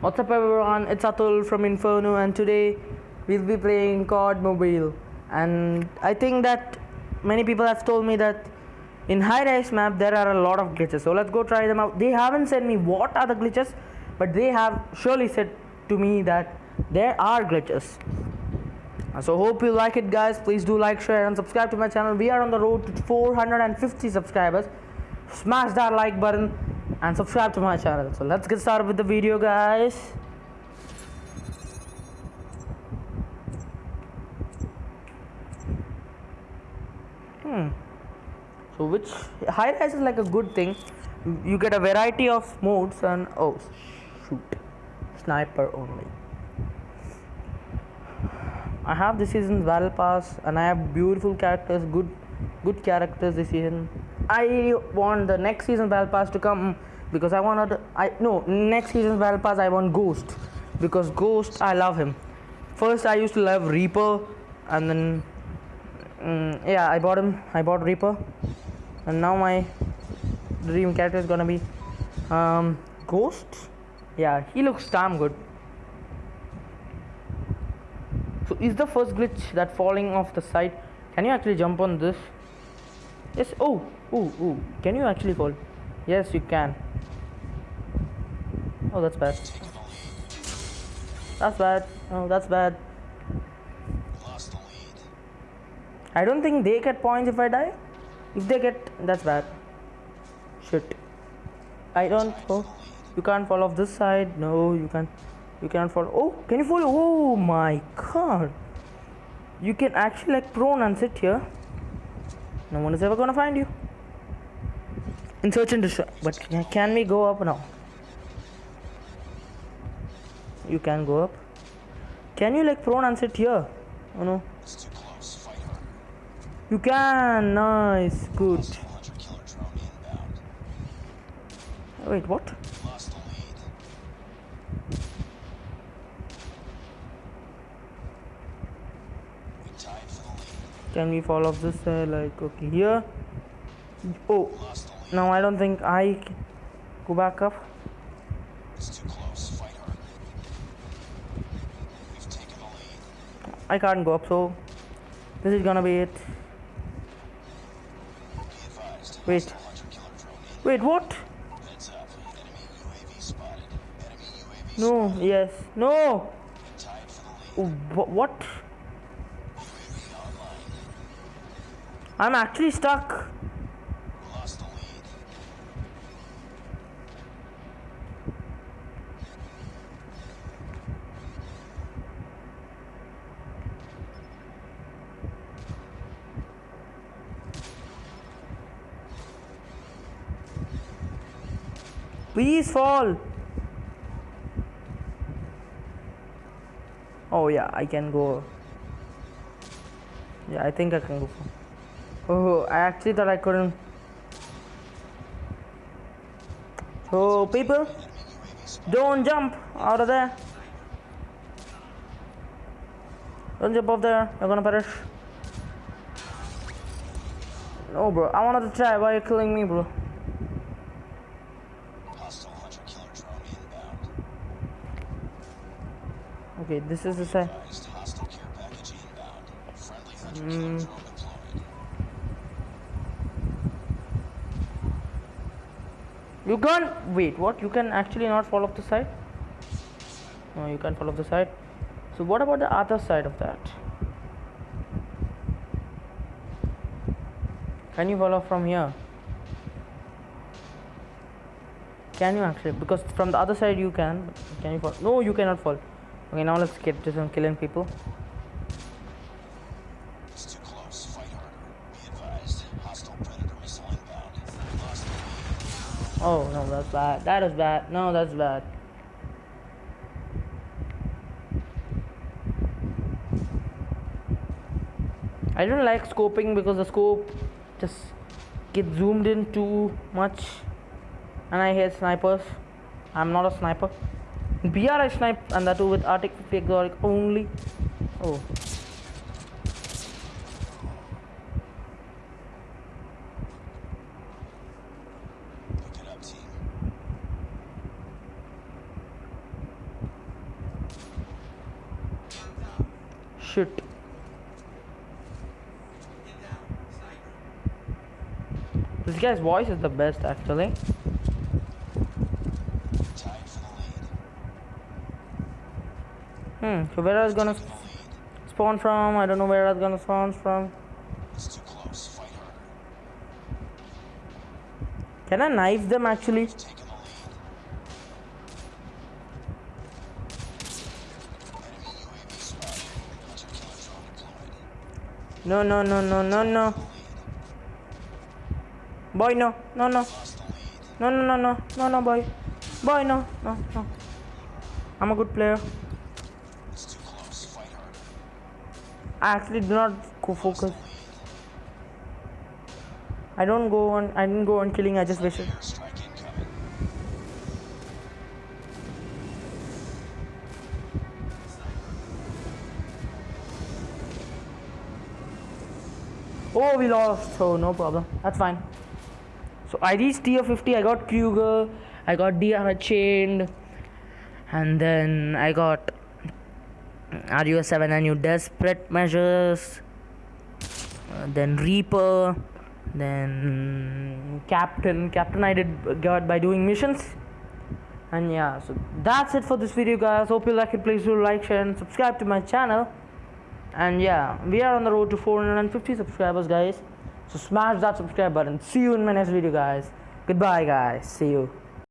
What's up everyone, it's Atul from Inferno and today we'll be playing COD Mobile and I think that many people have told me that in High Rise map there are a lot of glitches so let's go try them out. They haven't said me what are the glitches but they have surely said to me that there are glitches. So hope you like it guys, please do like, share and subscribe to my channel. We are on the road to 450 subscribers. Smash that like button and subscribe to my channel. So let's get started with the video guys. Hmm. So which high rise is like a good thing. You get a variety of modes and oh shoot. Sniper only. I have this season's battle pass and I have beautiful characters, good good characters this season. I want the next season battle pass to come because I wanted I no next season's battle pass I want Ghost because Ghost I love him. First I used to love Reaper and then mm, yeah I bought him I bought Reaper and now my dream character is gonna be um, Ghost. Yeah he looks damn good. So is the first glitch that falling off the side? Can you actually jump on this? Yes. Oh, oh, oh. Can you actually fall? Yes, you can. Oh, that's bad. That's bad. Oh, that's bad. I don't think they get points if I die. If they get, that's bad. Shit. I don't. Oh, you can't fall off this side. No, you can't. You cannot fall. Oh, can you fall? Oh my god. You can actually like prone and sit here. No one is ever gonna find you. In search and destroy. But can we go up now? You can go up. Can you like prone and sit here? Oh no. You can. Nice. Good. Wait, what? Can we fall off this side? Like, okay, here. Oh, no, I don't think I go back up. I can't go up, so this is gonna be it. Wait. Wait, what? No, yes. No! Oh, what? I'm actually stuck. Please fall. Oh yeah, I can go. Yeah, I think I can go. Oh, I actually thought I couldn't. So people, don't jump out of there. Don't jump off there. You're gonna perish. No, bro. I wanted to try. Why are you killing me, bro? Okay, this is the side. Mm. You can't wait. What? You can actually not fall off the side? No, you can't fall off the side. So what about the other side of that? Can you fall off from here? Can you actually? Because from the other side you can. Can you fall? No, you cannot fall. Okay, now let's get to some killing people. Oh no, that's bad. That is bad. No, that's bad. I don't like scoping because the scope just gets zoomed in too much and I hate snipers. I'm not a sniper. BRI snipe and that too with Arctic 50 exotic only. Oh. Shit. This guy's voice is the best actually. Hmm, so where I was gonna spawn from? I don't know where I was gonna spawn from. Can I knife them actually? No, no, no, no, no, no. Boy, no, no, no. No, no, no, no, no, no, boy. Boy, no, no, no. I'm a good player. It's too close. Fight harder. I actually do not go focus. I don't go on. I didn't go on killing. I just. Airstrike incoming. Oh, we lost. So no problem. That's fine. So I reached tier 50. I got Kruger. I got DR chained, and then I got RUS 7 and new desperate measures. Uh, then Reaper. Then Captain. Captain I did got by doing missions. And yeah, so that's it for this video, guys. Hope you like it. Please do like, share, and subscribe to my channel. And yeah, we are on the road to 450 subscribers, guys. So smash that subscribe button. See you in my next video, guys. Goodbye, guys. See you.